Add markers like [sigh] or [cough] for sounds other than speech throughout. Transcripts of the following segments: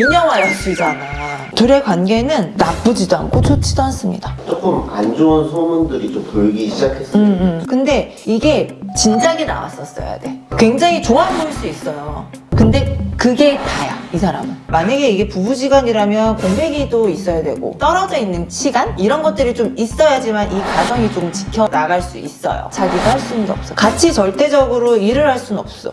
미녀와 여수잖아. 둘의 관계는 나쁘지도 않고 좋지도 않습니다. 조금 안 좋은 소문들이 좀 돌기 시작했어요. 음, 음. 근데 이게 진작에 나왔었어야 돼. 굉장히 좋아 보일 수 있어요. 근데 그게 다야, 이 사람은. 만약에 이게 부부지간이라면 공백이도 있어야 되고, 떨어져 있는 시간? 이런 것들이 좀 있어야지만 이 가정이 좀 지켜나갈 수 있어요. 자기가 할 수는 없어. 같이 절대적으로 일을 할 수는 없어.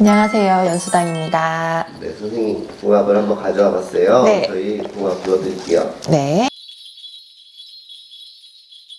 안녕하세요. 연수당입니다. 네, 선생님 궁합을 한번 가져와 봤어요. 네. 저희 궁합 보여드릴게요. 네.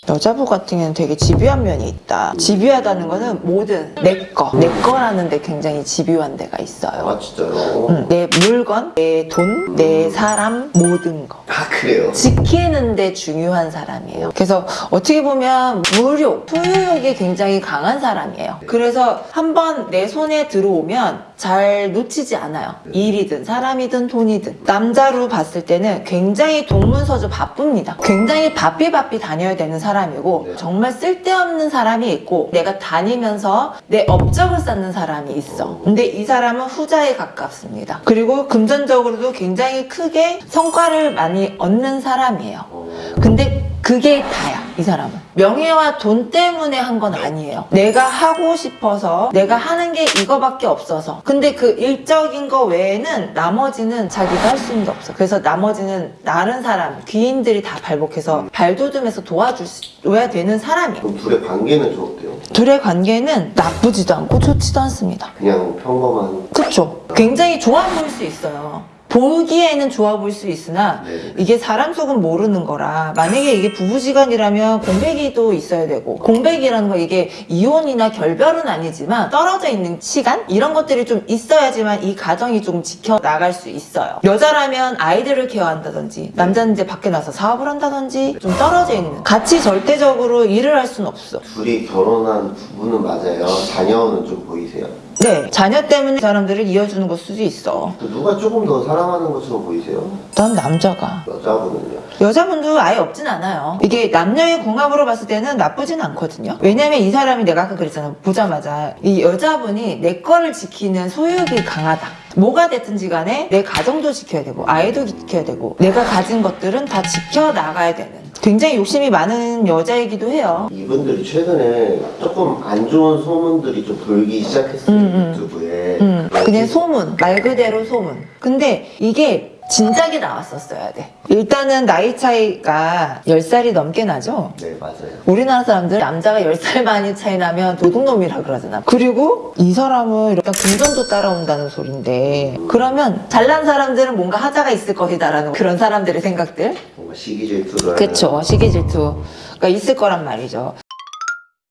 여자부 같은 경우는 되게 집요한 면이 있다. 집요하다는 거는 뭐든 내 거, 내 거라는 데 굉장히 집요한 데가 있어요. 아, 진짜요? 음, 내 물건, 내 돈, 내 사람, 모든 거. 아, 그래요? 지키는데 중요한 사람이에요. 그래서 어떻게 보면 무력, 소유욕이 굉장히 강한 사람이에요. 그래서 한번 내 손에 들어오면 잘 놓치지 않아요. 일이든 사람이든 돈이든. 남자로 봤을 때는 굉장히 동문서주 바쁩니다. 굉장히 바삐 바삐 다녀야 되는 사람이고 네. 정말 쓸데없는 사람이 있고 내가 다니면서 내 업적을 쌓는 사람이 있어. 근데 이 사람은 후자에 가깝습니다. 그리고 금전적으로도 굉장히 크게 성과를 많이 얻는 사람이에요. 어, 근데 그게 다야, 이 사람은. 명예와 돈 때문에 한 건 아니에요. 내가 하고 싶어서, 내가 하는 게 이거밖에 없어서. 근데 그 일적인 거 외에는 나머지는 자기가 할 수 있는 게 없어. 그래서 나머지는 다른 사람, 귀인들이 다 발복해서 발돋움해서 도와줘야 되는 사람이에요. 그럼 둘의 관계는 좀 어때요? 둘의 관계는 나쁘지도 않고 좋지도 않습니다. 그냥 평범한. 그쵸? 굉장히 좋아 보일 수 있어요. 보기에는 좋아 보일 수 있으나 네. 이게 사람 속은 모르는 거라 만약에 이게 부부지간이라면 공백이도 있어야 되고 공백이라는 거 이게 이혼이나 결별은 아니지만 떨어져 있는 시간 이런 것들이 좀 있어야지만 이 가정이 좀 지켜나갈 수 있어요 여자라면 아이들을 케어한다든지 남자는 이제 밖에 나서 사업을 한다든지 좀 떨어져 있는 같이 절대적으로 일을 할 수는 없어 둘이 결혼한 부부는 맞아요. 자녀는 좀 보이세요? 네 자녀 때문에 사람들을 이어주는 걸 수도 있어 누가 조금 더 사랑하는 것처럼 보이세요? 난 남자가 여자분은요? 여자분도 아예 없진 않아요. 이게 남녀의 궁합으로 봤을 때는 나쁘진 않거든요. 왜냐면 이 사람이 내가 아까 그랬잖아. 보자마자 이 여자분이 내 거를 지키는 소유욕이 강하다. 뭐가 됐든지 간에 내 가정도 지켜야 되고 아이도 지켜야 되고 내가 가진 것들은 다 지켜나가야 되는 굉장히 욕심이 많은 여자이기도 해요. 이분들이 최근에 조금 안 좋은 소문들이 좀 돌기 시작했어요. 음, 음. 유튜브에. 음, 그냥 소문, 말 그대로 소문. 근데 이게 진작에 나왔었어야 돼. 일단은 나이 차이가 10살이 넘게 나죠? 네, 맞아요. 우리나라 사람들 남자가 10살 많이 차이 나면 도둑놈이라 그러잖아. 그리고 이 사람은 이렇게 금전도 따라온다는 소린데 그러면 잘난 사람들은 뭔가 하자가 있을 것이다 라는 그런 사람들의 생각들. 뭔가 시기 질투를 그쵸. 시기 질투가 있을 거란 말이죠.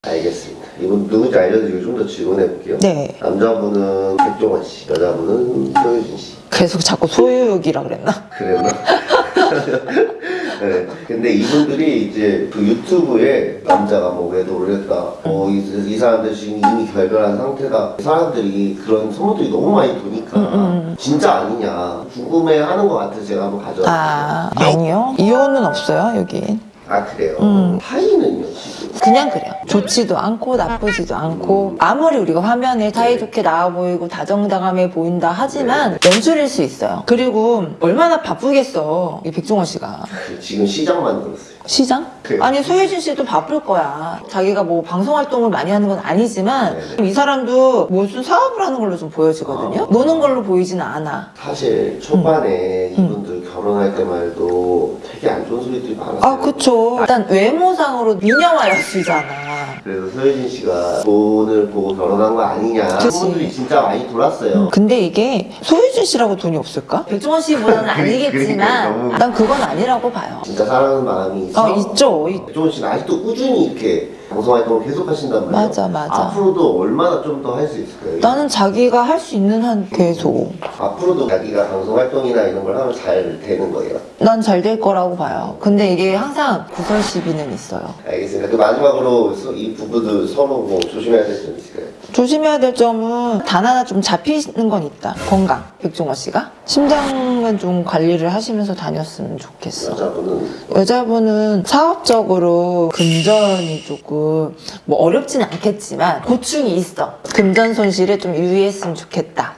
알겠습니다. 이분 누군지 알려드리고 좀 더 질문해 볼게요. 네. 남자분은 백종원 씨, 여자분은 소유진 씨. 계속 자꾸 소유욕이라 그랬나? 그랬나? [laughs] 네. 근데 이분들이 이제 그 유튜브에 남자가 뭐 외도 올렸다. 어, 이, 이 사람들 지금 이미 결별한 상태다. 사람들이 그런 소문들이 너무 많이 도니까 음, 진짜 아니냐 궁금해 하는 것 같아서 제가 한번 가져왔어요. 아, 아니요. 이혼은 없어요, 여긴. 아, 그래요? 음. 타이는요, 지금? 그냥 그래요. 좋지도 않고 나쁘지도 않고 아무리 우리가 화면에 사이좋게 나와 보이고 다정다감해 보인다 하지만 연출일 수 있어요. 그리고 얼마나 바쁘겠어 이 백종원 씨가 그 지금 시장 만들었어요. 시장? 그래요. 아니 소혜진 씨도 바쁠 거야. 자기가 뭐 방송 활동을 많이 하는 건 아니지만 네네. 이 사람도 무슨 사업을 하는 걸로 좀 보여지거든요. 아. 노는 걸로 보이지는 않아. 사실 초반에 음. 이분들 결혼할 때만 해도 되게 안 좋은 소리들이 많았어요. 아 그쵸. 일단 외모상으로 미녀와 여수잖아. 그래서 소유진 씨가 돈을 보고 결혼한 거 아니냐 그치. 소문들이 진짜 많이 돌았어요. 근데 이게 소유진 씨라고 돈이 없을까? 백종원 씨보다는 [laughs] 그러니까 아니겠지만 너무- 난 그건 아니라고 봐요. 진짜 사랑하는 마음이 있어. 어 있죠. 있- 백종원 씨는 아직도 꾸준히 이렇게 방송 활동을 계속 하신단 말이에요. 맞아, 맞아. 앞으로도 얼마나 좀 더 할 수 있을까요? 나는 자기가 할 수 있는 한 계속 앞으로도 자기가 방송 활동이나 이런 걸 하면 잘 되는 거예요. 난 잘 될 거라고 봐요. 근데 이게 항상 구설 시비는 있어요. 알겠습니다. 그 마지막으로 서- 이 부부도 서로 뭐 조심해야 될 점 있을까요? 조심해야 될 점은 단 하나 좀 잡히는 건 있다. 건강. 백종원 씨가 심장 은 좀 관리를 하시면서 다녔으면 좋겠어. 여자분은 여자분은 사업적으로 금전이 조금 뭐 어렵진 않겠지만 고충이 있어. 금전 손실에 좀 유의했으면 좋겠다.